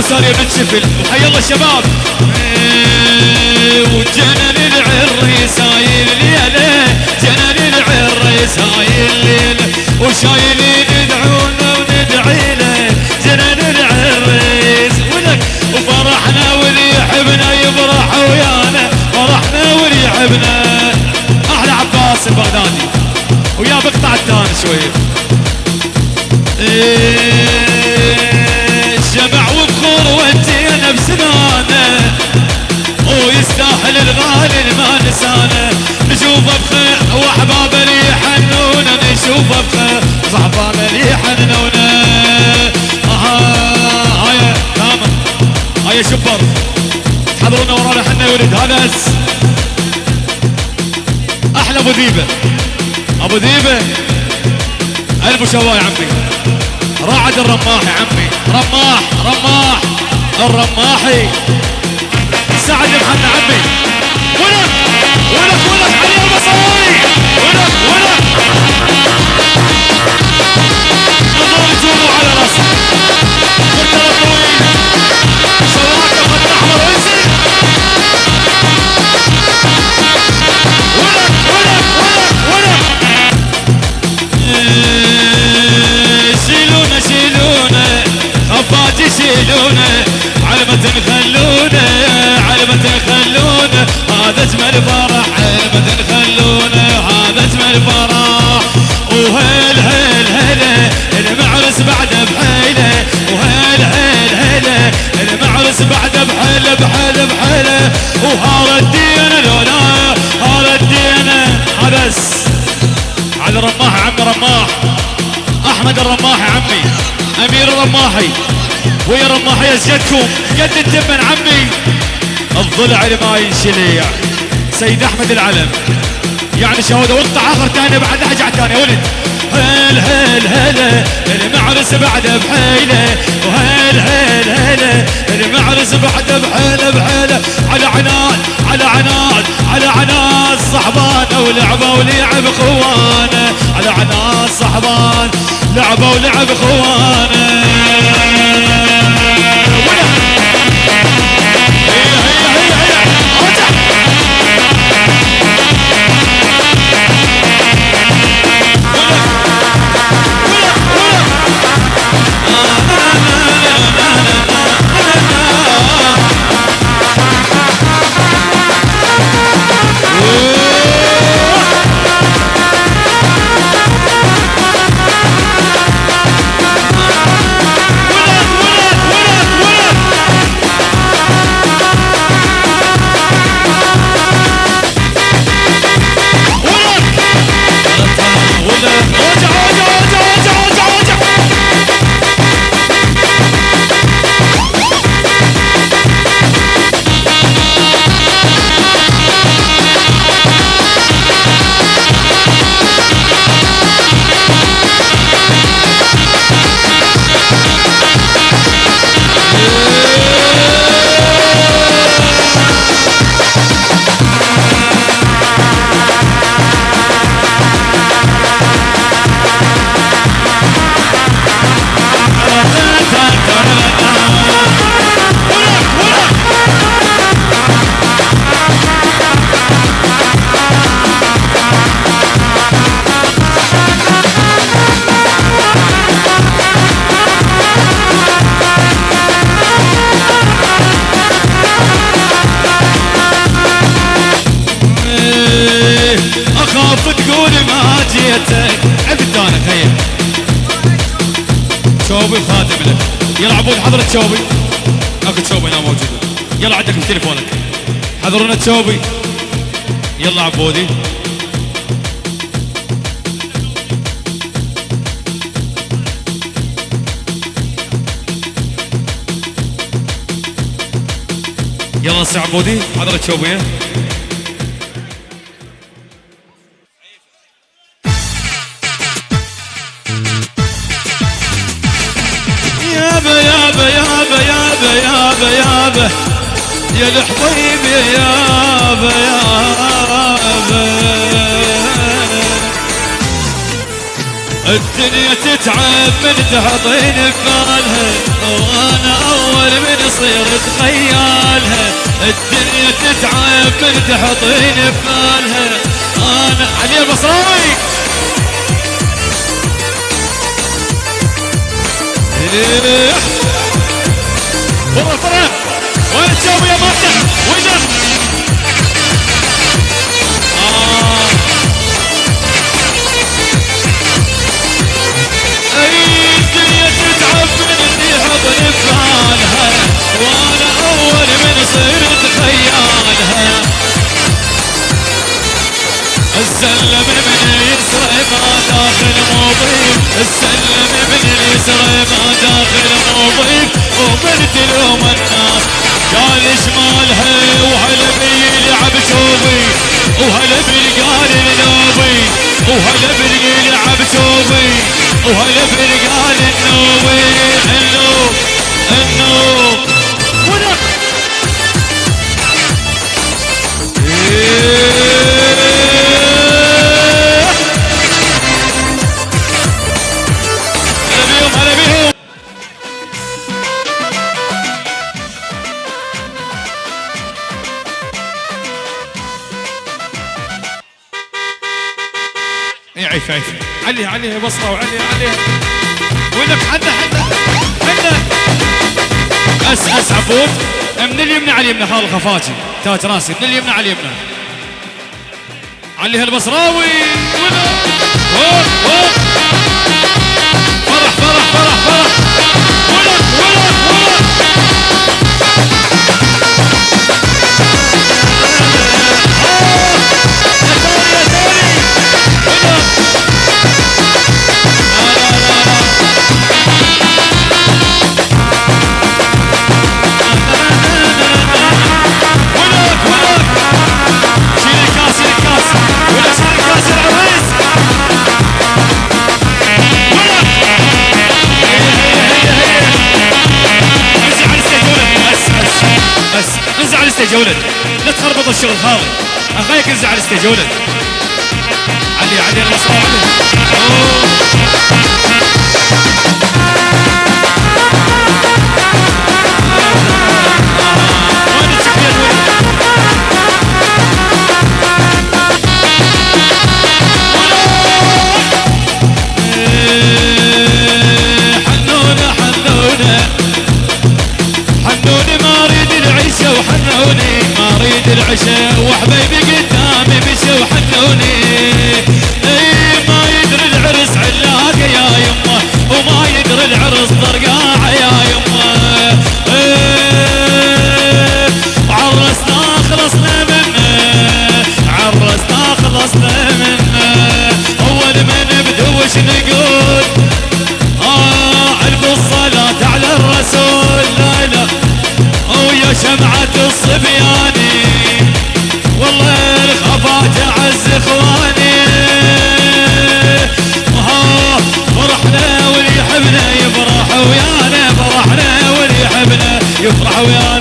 ابو ساريه بن شفل. وحي الله الشباب إيه، وجنن العريس حضرونا ورانا حنا يا ولد هذا أحلى أبو ذيبه أبو ذيبه ألف شواي عمي. راعد الرماح يا عمي. رماح رماح. الرماحي. سعد محمد عمي. ولك ولك ولك بس على رماح أحمد الرماح عمي أمير الرماحي. ويا يسجدكم قد التمن عمي. الضلع اللي ما ينشلي سيد أحمد العلم. يعني شهوده وقطع آخر ثاني بعد ارجع ثاني ولد. هل هل المعرس بعده بحيلة؟ وهل هل هلا المعرس بعده بحيلة بحيلة؟ على عناد على عناد على عناد صحبانه ولعبه ولعب خوانة. على عناد صحبان لعبة ولعب خوانة. شوبي خادم لك. يلا عبود حضرة شوبي. اكو شوبي هنا موجود. يلا عندك تليفونك. حضرونا شوبي. يلا عبودي. يلا سي عبودي حضرة شوبي. يا الحبيب يا يابا يابا الدنيا تتعب من تحطين ببالها وأنا أول من يصير تخيالها. الدنيا تتعب من تحطين ببالها أنا علي البصراوي فرح فرح. السلم من اليسرى ما داخل مضيف السلم من اليسرى ما داخل مضيف ومن تلوم الناس. قال شمالها وهلا بيلعب شوفي. وهلا بالقال النوبي وهلا باليلعب شوفي. وهلا بالقال النوبي النوب النوب ونق عيف عيف. عليها عليها بصرة وعليها عليها. ولك حنا حنا أس أس عفوف من اليمنى على اليمنى خال الخفاجي تاج راسي. من اليمنى على اليمنى عليها البصراوي ولا الستيج لا تخربط الشغل خالي اخاك انزع على الستيج علي علي الرسول العشاء الصلاة على الرسول لا شمعة الصبياني. والله إخواني. فرحنا واللي يحبنا يفرح ويانا فرحنا واللي يحبنا يفرح ويانا.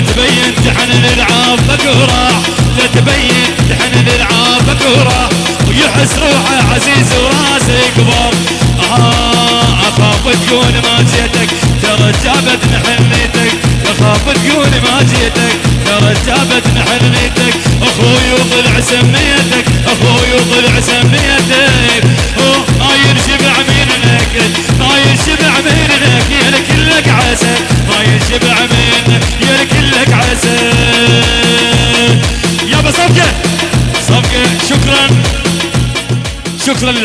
تبين تحن الالعاب بكرة لا تبين تحن الالعاب بكرة. ويحس روحه عزيز وراسه كبر آه أخاف تكون ما جيتك ترى جابت حنيتك أخاف تكون ما جيتك ترى جابت حنيتك أخوي وطلع سميتك شكرا للعب